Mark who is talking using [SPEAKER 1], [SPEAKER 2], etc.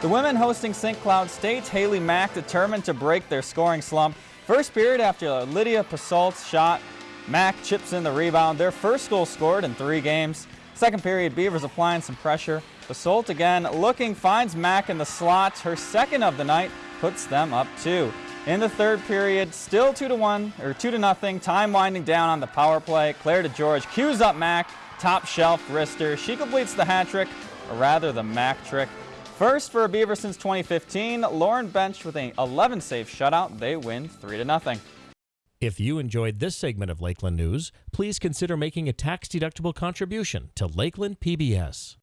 [SPEAKER 1] The women hosting St. Cloud State, Haley Mack determined to break their scoring slump. First period after Lydia Pasault's shot, Mack chips in the rebound, their first goal scored in three games. Second period, Beavers applying some pressure. Pasault again looking, finds Mack in the slot. Her second of the night puts them up two. In the third period, still two to one or two to nothing. Time winding down on the power play. Claire DeGeorge cues up Mack, top shelf wrister. She completes the hat trick, or rather the Mack trick. First for a Beaver since 2015, Lauren Bench with an 11 save shutout. They win 3 to nothing.
[SPEAKER 2] If you enjoyed this segment of Lakeland News, please consider making a tax-deductible contribution to Lakeland PBS.